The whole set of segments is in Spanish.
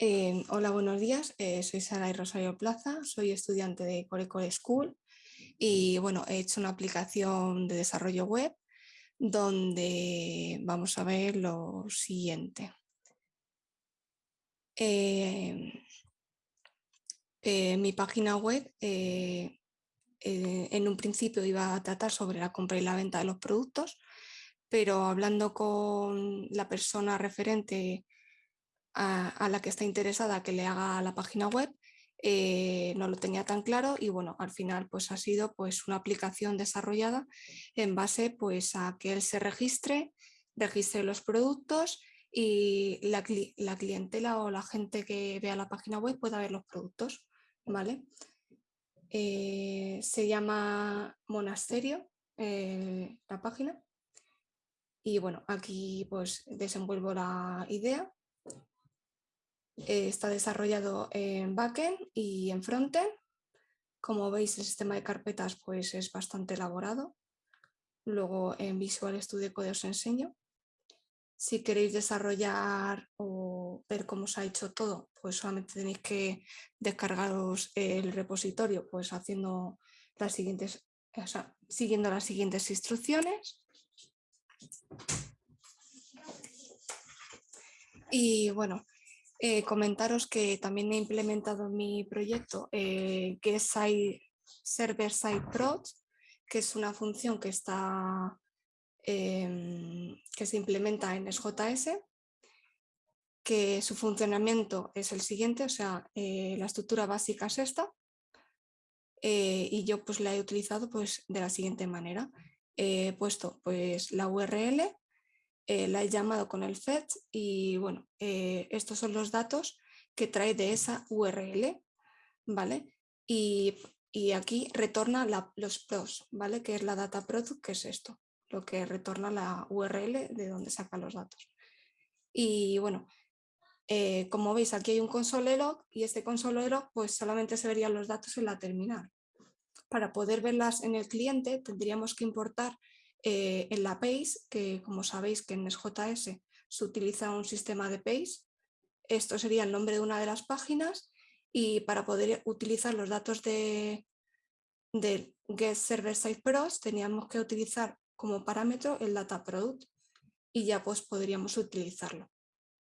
Eh, hola, buenos días. Eh, soy Sara y Rosario Plaza, soy estudiante de Core School y bueno, he hecho una aplicación de desarrollo web donde vamos a ver lo siguiente. Eh, mi página web en un principio iba a tratar sobre la compra y la venta de los productos, pero hablando con la persona referente a, la que está interesada que le haga la página web, eh, no lo tenía tan claro y bueno, al final pues ha sido pues una aplicación desarrollada en base pues a que él se registre, registre los productos y la, clientela o la gente que vea la página web pueda ver los productos, ¿vale? Eh, se llama Monasterio eh, la página y bueno, aquí pues desenvuelvo la idea eh, está desarrollado en backend y en frontend. Como veis, el sistema de carpetas pues, es bastante elaborado. Luego en Visual Studio Code os enseño. Si queréis desarrollar o ver cómo se ha hecho todo, pues solamente tenéis que descargaros el repositorio pues haciendo las siguientes, siguiendo las siguientes instrucciones. Y bueno, eh, comentaros que también he implementado en mi proyecto eh, que es Server Side Prod, que es una función que, está, em, que se implementa en SJS, que su funcionamiento es el siguiente, o sea, eh, la estructura básica es esta, y yo pues la he utilizado pues de la siguiente manera. He puesto pues la URL eh, la he llamado con el fetch y bueno, eh, estos son los datos que trae de esa URL, ¿vale? Y, aquí retorna los pros, ¿vale? Que es la data product, que es esto, lo que retorna la URL de donde saca los datos. Y bueno, eh, como veis aquí hay un console log y este console log pues solamente se verían los datos en la terminal. Para poder verlas en el cliente tendríamos que importar eh, en la PACE, que como sabéis que en SJS se utiliza un sistema de PACE, esto sería el nombre de una de las páginas y para poder utilizar los datos de, de Get Server Side Pros teníamos que utilizar como parámetro el data product y ya pues podríamos utilizarlo.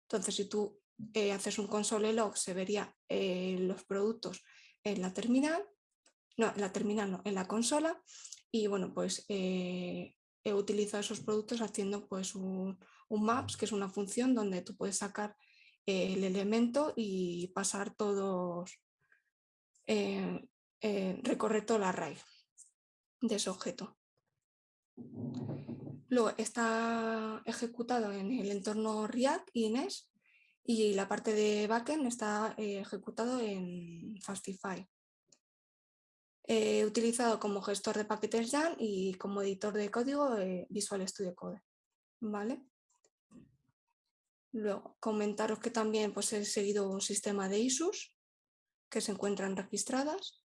Entonces si tú eh, haces un console log se vería eh, los productos en la terminal, no, en la terminal no, en la consola y bueno pues he utilizado esos productos haciendo pues un, maps, que es una función donde tú puedes sacar el elemento y pasar todos, eh, eh, recorrer toda la array de ese objeto. Luego está ejecutado en el entorno React y NES y la parte de backend está eh, ejecutado en Fastify. He utilizado como gestor de paquetes YAN y como editor de código eh, Visual Studio Code. ¿Vale? Luego, comentaros que también pues, he seguido un sistema de ISUs que se encuentran registradas,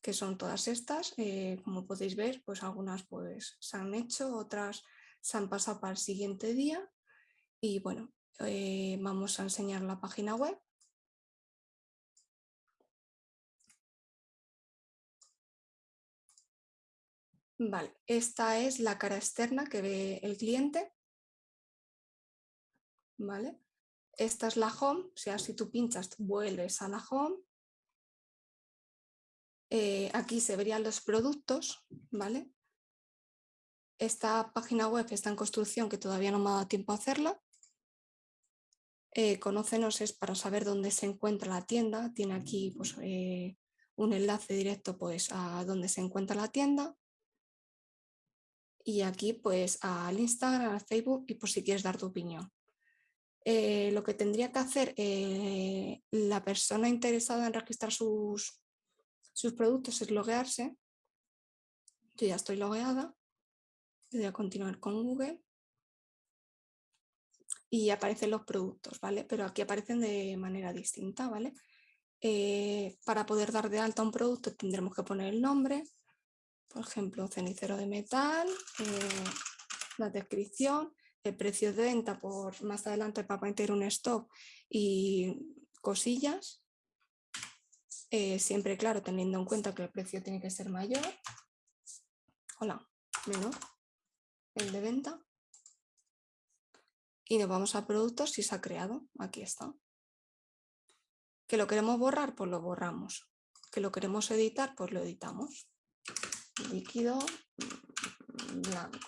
que son todas estas. Eh, como podéis ver, pues algunas pues, se han hecho, otras se han pasado para el siguiente día. Y bueno, eh, vamos a enseñar la página web. Vale, esta es la cara externa que ve el cliente. Vale. Esta es la home, o sea, si tú pinchas, vuelves a la home. Eh, aquí se verían los productos, ¿vale? Esta página web está en construcción, que todavía no me ha dado tiempo a hacerla. Eh, conócenos es para saber dónde se encuentra la tienda. Tiene aquí pues, eh, un enlace directo pues, a dónde se encuentra la tienda y aquí pues al Instagram, al Facebook y por si quieres dar tu opinión. Eh, lo que tendría que hacer eh, la persona interesada en registrar sus, sus productos es loguearse. Yo ya estoy logueada. Voy a continuar con Google. Y aparecen los productos, ¿vale? Pero aquí aparecen de manera distinta, ¿vale? Eh, para poder dar de alta un producto tendremos que poner el nombre, por ejemplo, cenicero de metal, eh, la descripción, el precio de venta por más adelante para meter un stop y cosillas. Eh, siempre, claro, teniendo en cuenta que el precio tiene que ser mayor. Hola, menor el de venta. Y nos vamos a productos si se ha creado. Aquí está. ¿Que lo queremos borrar? Pues lo borramos. ¿Que lo queremos editar? Pues lo editamos. Líquido blanco.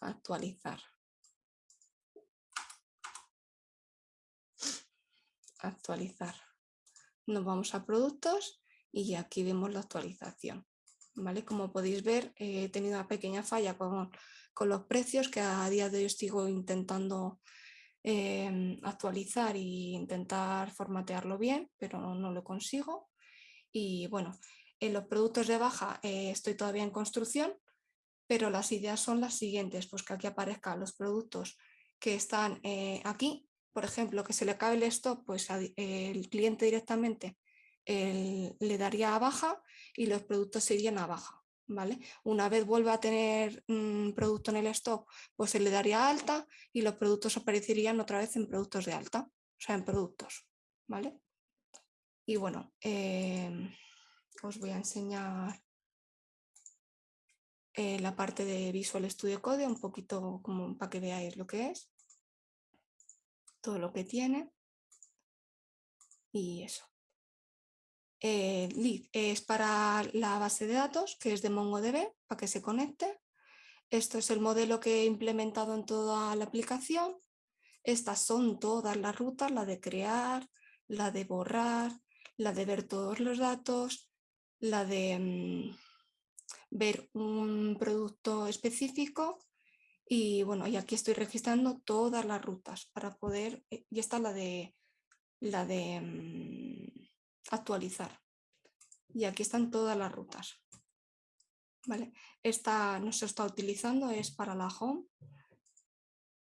Actualizar. Actualizar. Nos vamos a productos y aquí vemos la actualización. ¿vale? Como podéis ver, he tenido una pequeña falla con, los precios que a día de hoy sigo intentando em, actualizar e intentar formatearlo bien, pero no, lo consigo. Y bueno, en los productos de baja eh, estoy todavía en construcción, pero las ideas son las siguientes, pues que aquí aparezcan los productos que están eh, aquí, por ejemplo, que se le acabe el stock, pues el cliente directamente le daría a baja y los productos serían a baja. ¿Vale? Una vez vuelva a tener un producto en el stock, pues se le daría alta y los productos aparecerían otra vez en productos de alta, o sea, en productos. ¿vale? Y bueno, em, os voy a enseñar eh, la parte de Visual Studio Code, un poquito como para que veáis lo que es, todo lo que tiene y eso. Eh, lead es para la base de datos, que es de MongoDB, para que se conecte. Esto es el modelo que he implementado en toda la aplicación. Estas son todas las rutas, la de crear, la de borrar, la de ver todos los datos, la de mm, ver un producto específico y bueno, y aquí estoy registrando todas las rutas para poder, eh, y esta es la de, la de mm, actualizar. Y aquí están todas las rutas. ¿Vale? Esta no se está utilizando, es para la home.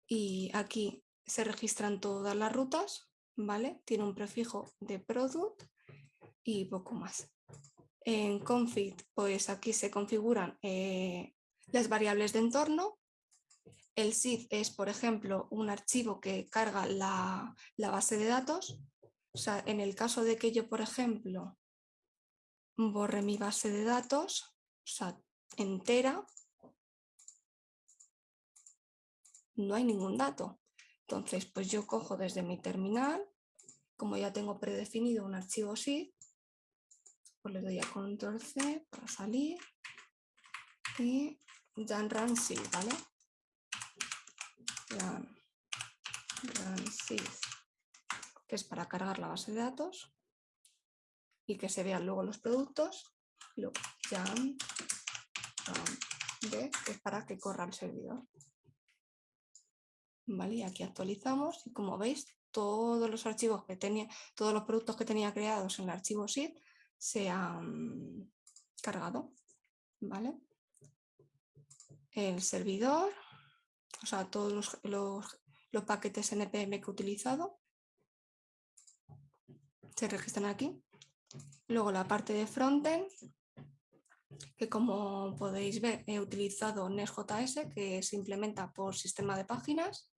Y aquí se registran todas las rutas, ¿vale? Tiene un prefijo de product y poco más. En config, pues aquí se configuran eh, las variables de entorno. El SID es, por ejemplo, un archivo que carga la, la base de datos o sea, en el caso de que yo, por ejemplo, borre mi base de datos, o sea, entera, no hay ningún dato. Entonces, pues yo cojo desde mi terminal, como ya tengo predefinido un archivo SID, pues le doy a control C para salir y dan run SID, ¿vale? run SID es para cargar la base de datos y que se vean luego los productos. Luego, jam, que es para que corra el servidor. Vale, y aquí actualizamos y como veis todos los archivos que tenía, todos los productos que tenía creados en el archivo SID se han cargado. ¿Vale? El servidor, o sea, todos los, los, los paquetes NPM que he utilizado se registran aquí. Luego la parte de frontend, que como podéis ver he utilizado Nest.js que se implementa por sistema de páginas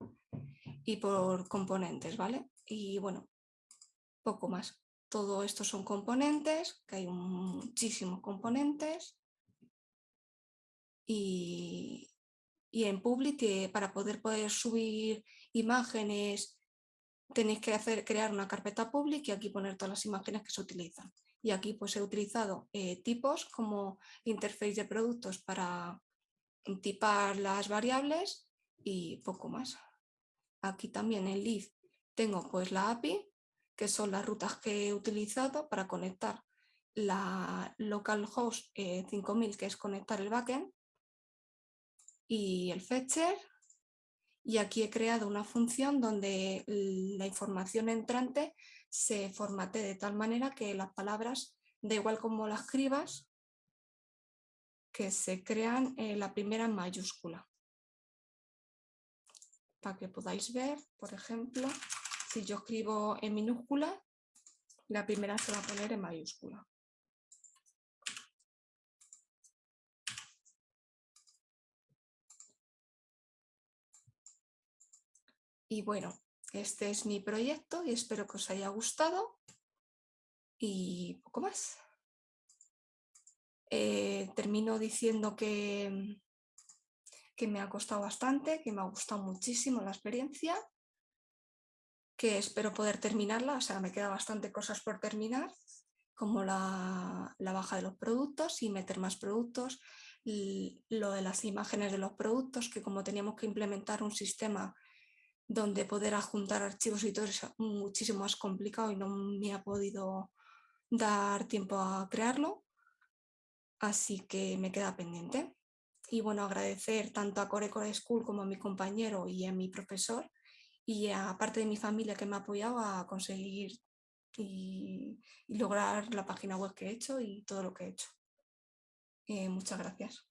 y por componentes, ¿vale? Y bueno, poco más. Todo esto son componentes, que hay muchísimos componentes. Y, y en Public, eh, para poder, poder subir imágenes tenéis que hacer, crear una carpeta pública y aquí poner todas las imágenes que se utilizan. Y aquí pues he utilizado eh, tipos como interface de productos para tipar las variables y poco más. Aquí también en Leaf tengo pues la API, que son las rutas que he utilizado para conectar la localhost 5000, eh, que es conectar el backend, y el fetcher, y aquí he creado una función donde la información entrante se formate de tal manera que las palabras, da igual como las escribas, que se crean en la primera en mayúscula. Para que podáis ver, por ejemplo, si yo escribo en minúscula, la primera se va a poner en mayúscula. Y bueno, este es mi proyecto y espero que os haya gustado. Y poco más. Eh, termino diciendo que, que me ha costado bastante, que me ha gustado muchísimo la experiencia, que espero poder terminarla, o sea, me queda bastante cosas por terminar, como la, la baja de los productos y meter más productos, lo de las imágenes de los productos, que como teníamos que implementar un sistema donde poder adjuntar archivos y todo es muchísimo más complicado y no me ha podido dar tiempo a crearlo, así que me queda pendiente. Y bueno, agradecer tanto a Core Core School como a mi compañero y a mi profesor y a parte de mi familia que me ha apoyado a conseguir y, lograr la página web que he hecho y todo lo que he hecho. Eh, muchas gracias.